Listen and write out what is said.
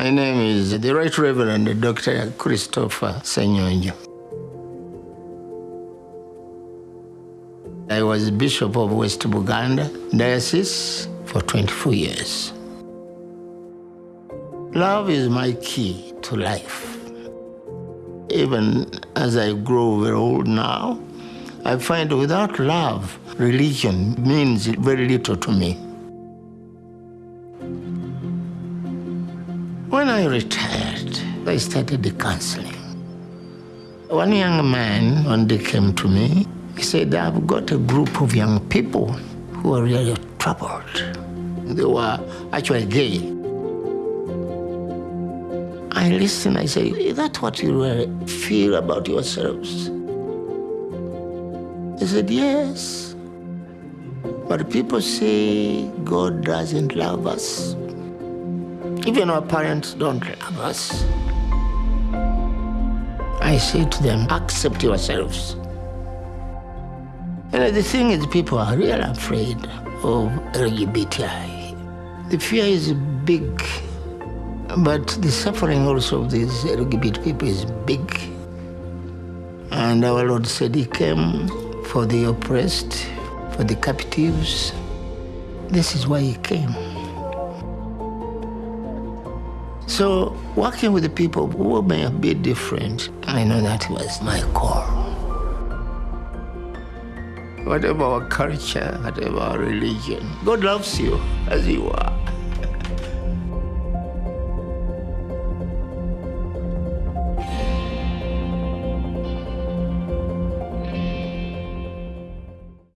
My name is the Right Reverend Dr. Christopher Senyonjo. I was Bishop of West Buganda Diocese for 24 years. Love is my key to life. Even as I grow very old now, I find without love, religion means very little to me. When I retired, I started the counseling. One young man one day came to me. He said, I've got a group of young people who are really troubled. They were actually gay. I listened, I say, is that what you really feel about yourselves? He said, yes. But people say God doesn't love us. Even our parents don't love us. I say to them, accept yourselves. And the thing is, people are really afraid of LGBTI. The fear is big, but the suffering also of these LGBT people is big. And our Lord said he came for the oppressed, for the captives. This is why he came. So working with the people who may be different, I know that was my call. Whatever our culture, whatever our religion, God loves you as you are.